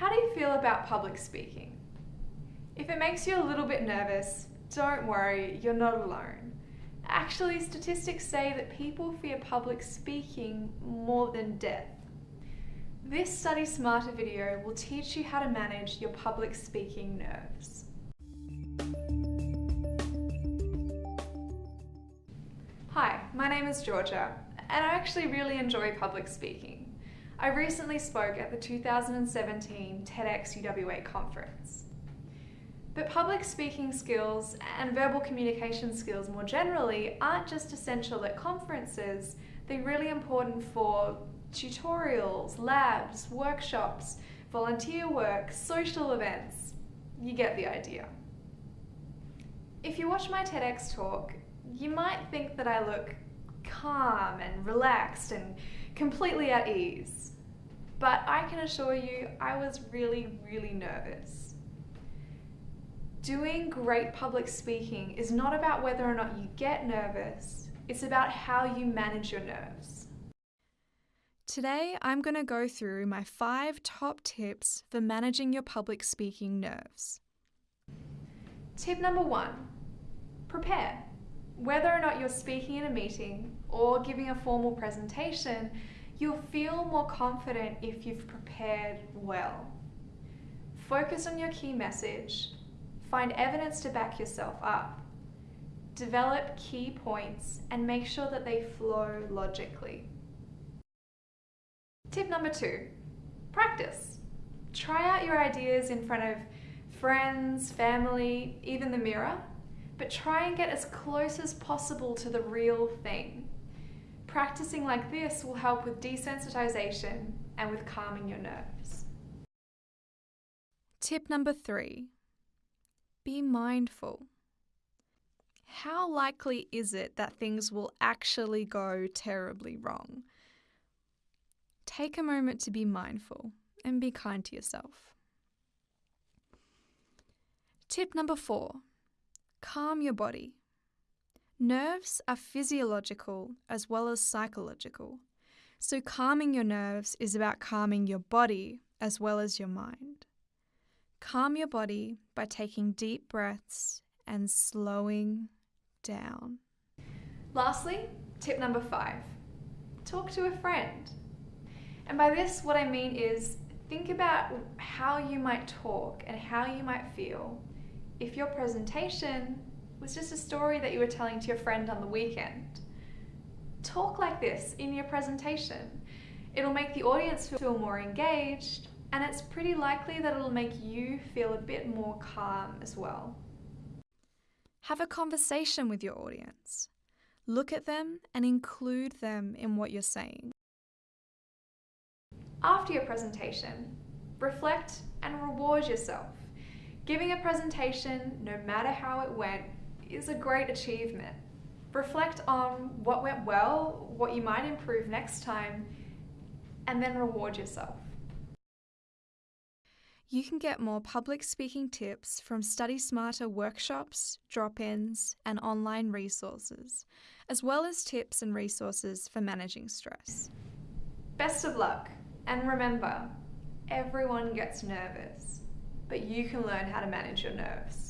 How do you feel about public speaking? If it makes you a little bit nervous, don't worry, you're not alone. Actually, statistics say that people fear public speaking more than death. This Study Smarter video will teach you how to manage your public speaking nerves. Hi, my name is Georgia, and I actually really enjoy public speaking. I recently spoke at the 2017 TEDx UWA conference. But public speaking skills and verbal communication skills more generally aren't just essential at conferences, they're really important for tutorials, labs, workshops, volunteer work, social events. You get the idea. If you watch my TEDx talk, you might think that I look calm and relaxed and completely at ease. But I can assure you, I was really, really nervous. Doing great public speaking is not about whether or not you get nervous, it's about how you manage your nerves. Today, I'm going to go through my five top tips for managing your public speaking nerves. Tip number one prepare. Whether or not you're speaking in a meeting or giving a formal presentation, you'll feel more confident if you've prepared well. Focus on your key message, find evidence to back yourself up, develop key points and make sure that they flow logically. Tip number two, practice. Try out your ideas in front of friends, family, even the mirror but try and get as close as possible to the real thing. Practicing like this will help with desensitization and with calming your nerves. Tip number three be mindful. How likely is it that things will actually go terribly wrong? Take a moment to be mindful and be kind to yourself. Tip number four Calm your body. Nerves are physiological as well as psychological. So, calming your nerves is about calming your body as well as your mind. Calm your body by taking deep breaths and slowing down. Lastly, tip number five talk to a friend. And by this, what I mean is think about how you might talk and how you might feel if your presentation was just a story that you were telling to your friend on the weekend. Talk like this in your presentation. It'll make the audience feel more engaged and it's pretty likely that it'll make you feel a bit more calm as well. Have a conversation with your audience. Look at them and include them in what you're saying. After your presentation, reflect and reward yourself. Giving a presentation, no matter how it went, is a great achievement. Reflect on what went well, what you might improve next time, and then reward yourself. You can get more public speaking tips from Study Smarter workshops, drop ins, and online resources, as well as tips and resources for managing stress. Best of luck, and remember, everyone gets nervous but you can learn how to manage your nerves.